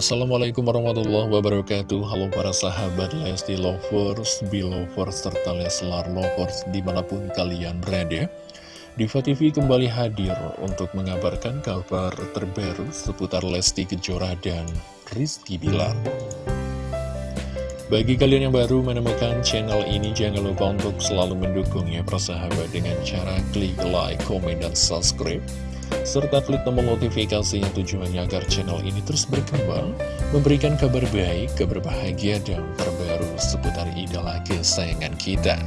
Assalamualaikum warahmatullahi wabarakatuh. Halo para sahabat Lesti Lovers, Belovers, serta Leslar Lovers di mana pun kalian berada. Diva TV kembali hadir untuk mengabarkan kabar terbaru seputar Lesti Kejora dan Rizky Bilar. Bagi kalian yang baru menemukan channel ini jangan lupa untuk selalu mendukungnya persahabat dengan cara klik like, komen, dan subscribe serta klik tombol notifikasi yang tujuannya agar channel ini terus berkembang, memberikan kabar baik, kabar bahagia, dan terbaru seputar idola kesayangan kita.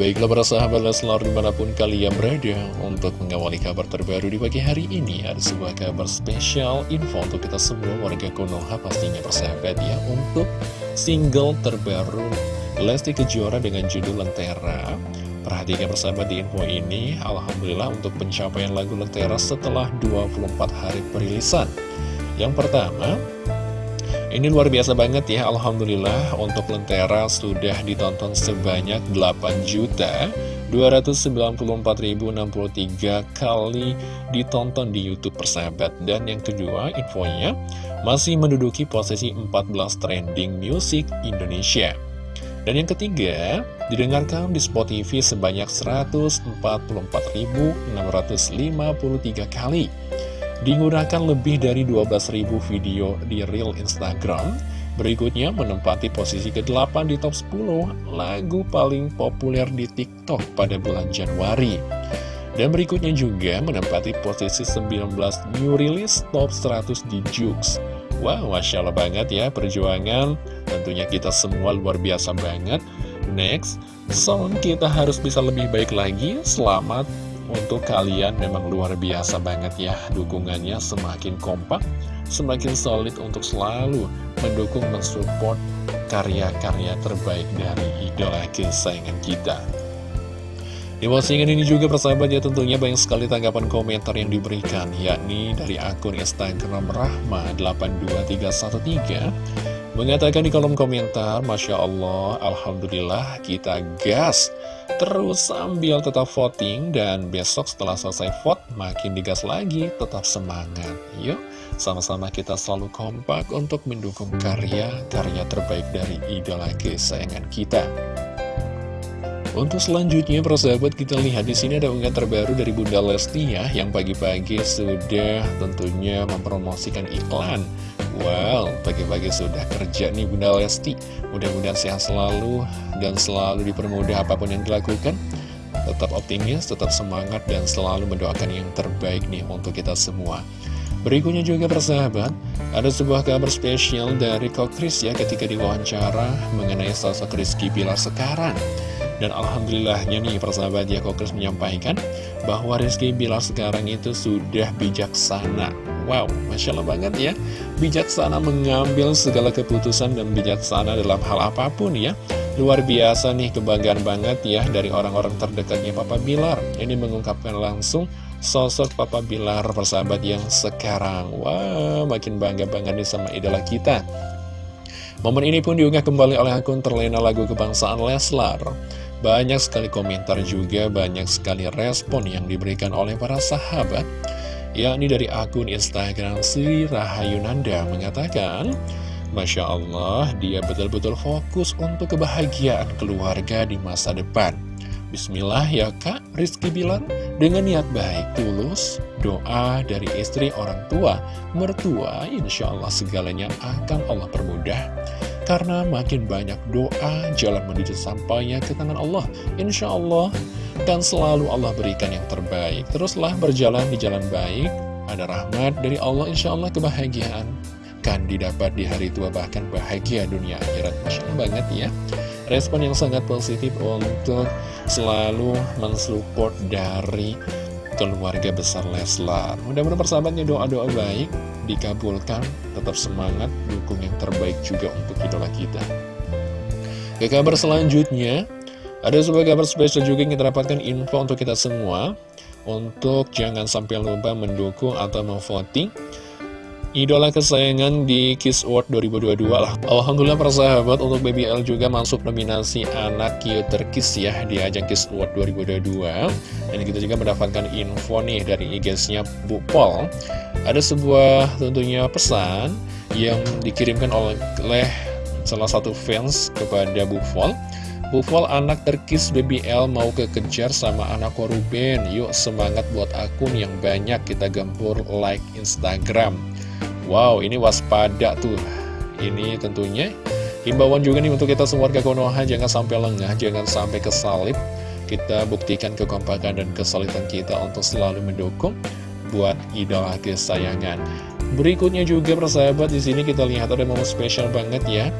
Baiklah para sahabat Leslar di mana pun kalian berada untuk mengawali kabar terbaru di pagi hari ini Ada sebuah kabar spesial info untuk kita semua warga Konoha pastinya persahabat ya Untuk single terbaru Lesti Kejora dengan judul Lentera Perhatikan persahabat di info ini, Alhamdulillah untuk pencapaian lagu Lentera setelah 24 hari perilisan. Yang pertama, ini luar biasa banget ya, Alhamdulillah untuk Lentera sudah ditonton sebanyak 8 juta 294.063 kali ditonton di Youtube persahabat Dan yang kedua infonya masih menduduki posisi 14 trending music Indonesia dan yang ketiga, didengarkan di Spotify sebanyak 144.653 kali. Digunakan lebih dari 12.000 video di Reel Instagram. Berikutnya menempati posisi ke-8 di top 10 lagu paling populer di TikTok pada bulan Januari. Dan berikutnya juga menempati posisi 19 new release top 100 di Jux. Wow, Masya Allah banget ya perjuangan Tentunya kita semua luar biasa banget. Next, song kita harus bisa lebih baik lagi. Selamat untuk kalian memang luar biasa banget ya Dukungannya semakin kompak Semakin solid untuk selalu mendukung, mensupport karya-karya terbaik dari idola kesayangan kita. Di postingan ini juga persahabat ya tentunya banyak sekali tanggapan komentar yang diberikan yakni dari akun Instagram Rahma82313 mengatakan di kolom komentar Masya Allah Alhamdulillah kita gas terus sambil tetap voting dan besok setelah selesai vote makin digas lagi tetap semangat yuk sama-sama kita selalu kompak untuk mendukung karya-karya terbaik dari idola kesayangan kita untuk selanjutnya, persahabat kita lihat di sini ada unggahan terbaru dari Bunda Lesti ya, yang pagi-pagi sudah tentunya mempromosikan iklan. Wow, pagi-pagi sudah kerja nih Bunda Lesti. Mudah-mudahan sehat selalu dan selalu dipermudah apa pun yang dilakukan. Tetap optimis, tetap semangat, dan selalu mendoakan yang terbaik nih untuk kita semua. Berikutnya juga persahabat, ada sebuah kabar spesial dari Kok Kris ya ketika diwawancara mengenai sosok Rizky Bilar sekarang. Dan Alhamdulillahnya nih persahabat ya Kokris menyampaikan bahwa Rizky Bilar sekarang itu sudah bijaksana. Wow, Masya Allah banget ya. Bijaksana mengambil segala keputusan dan bijaksana dalam hal apa pun ya. Luar biasa nih kebanggaan banget ya dari orang-orang terdekatnya Papa Bilar. Ini mengungkapkan langsung sosok Papa Bilar persahabat yang sekarang. Wow, makin bangga banget nih sama idola kita. Momen ini pun diunggah kembali oleh akun terlena lagu kebangsaan Leslar banyak sekali komentar juga, banyak sekali respon yang diberikan oleh para sahabat. Yakni dari akun Instagram Sri Rahayunanda mengatakan Masya Allah, dia betul-betul fokus untuk kebahagiaan keluarga di masa depan. Bismillah ya kak, Rizky bilang. Dengan niat baik, tulus, doa dari istri orang tua, mertua, insya Allah segalanya akan Allah permudah karena makin banyak doa, jalan menuju sampainya ke tangan Allah. Insya Allah, dan selalu Allah berikan yang terbaik. Teruslah berjalan di jalan baik, ada rahmat dari Allah, insya Allah kebahagiaan. Kan didapat di hari tua, bahkan bahagia dunia akhirat. Masya banget ya. Respon yang sangat positif untuk selalu mensupport dari keluarga besar Leslar. Mudah-mudahan persahabatnya doa-doa baik dikabulkan, tetap semangat, dukung yang terbaik juga untuk idola kita. Ke kabar selanjutnya, ada sebuah kabar spesial juga yang kita dapatkan info untuk kita semua, untuk jangan sampai lupa mendukung atau memvoting idola kesayangan di Kiss World 2022 lah. Alhamdulillah persahabat untuk BBL juga masuk nominasi anak cute terkis ya di ajang Kiss World 2022. Dan kita juga mendapatkan info nih dari IG-nya Bu Pol. Ada sebuah tentunya pesan yang dikirimkan oleh salah satu fans kepada Bu Pol. Bufol anak terkis BBL mau kekejar sama anak Ruben Yuk semangat buat akun yang banyak kita gempur like Instagram Wow, ini waspada tuh. Ini tentunya himbauan juga nih untuk kita semua warga Konoha, jangan sampai lengah, jangan sampai kesalip. Kita buktikan kekompakan dan kesulitan kita untuk selalu mendukung buat idola kesayangan. Berikutnya juga persahabat di sini kita lihat ada momen spesial banget ya.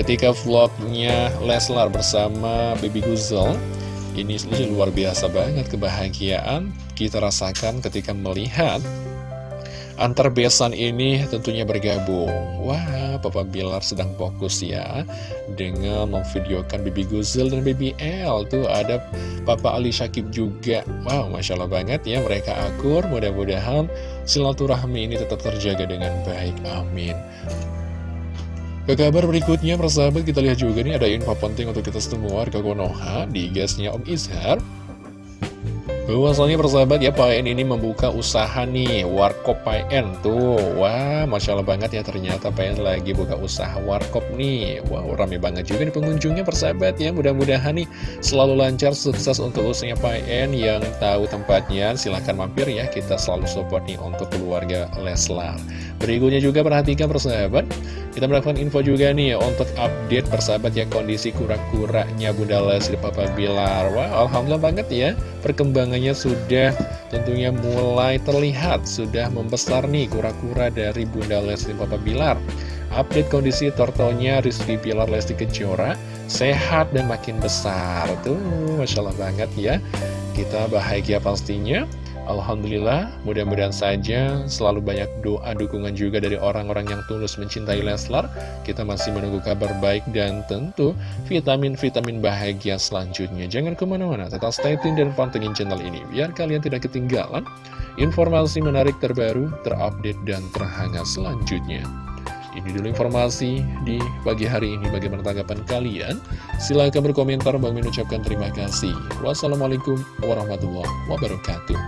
Ketika vlognya Leslar bersama Baby Guzel, ini luar biasa banget kebahagiaan kita rasakan ketika melihat Antar besan ini tentunya bergabung. Wah, Papa Bilar sedang fokus ya Dengan memvideokan Bibi Guzel dan Bibi L. Tuh ada Papa Ali Syakib juga. Wow, Masya Allah banget ya Mereka akur, mudah-mudahan silaturahmi ini tetap terjaga dengan baik. Amin. Ke kabar berikutnya, persahabat, kita lihat juga nih ada info penting untuk kita semua. Warga Konoha di gasnya Om Izhar Bahwasannya persahabat. Ya Pak ini membuka usaha nih Warkop PN tuh. Wah Masya Allah banget ya ternyata PN lagi buka usaha Warkop nih. Wow rame banget juga nih pengunjungnya persahabat ya. Mudah-mudahan nih selalu lancar sukses untuk usaha PN Yang tahu tempatnya. Silahkan mampir ya Kita selalu support nih untuk keluarga Leslar. Berikutnya juga perhatikan persahabat. Kita mendapatkan info juga nih Untuk update persahabat ya kondisi kura-kuranya Bunda Leslie Papa Bilar. Wah Alhamdulillah banget ya Perkembangan sudah tentunya mulai terlihat Sudah membesar nih kura-kura dari Bunda Lesti Papa Bilar. Update kondisi tortonya Rizky Bilar Lesti Kejora Sehat dan makin besar. Tuh Masya Allah banget ya. Kita bahagia pastinya Alhamdulillah, mudah-mudahan saja selalu banyak doa dukungan juga dari orang-orang yang tulus mencintai Leslar. Kita masih menunggu kabar baik dan tentu vitamin-vitamin bahagia selanjutnya. Jangan ke mana-mana, tetap stay tune dan pantengin channel ini, biar kalian tidak ketinggalan informasi menarik terbaru, terupdate, dan terhangat selanjutnya. Ini dulu informasi di pagi hari ini. Bagaimana tanggapan kalian? Silahkan berkomentar. Bang ucapkan terima kasih. Wassalamualaikum warahmatullahi wabarakatuh.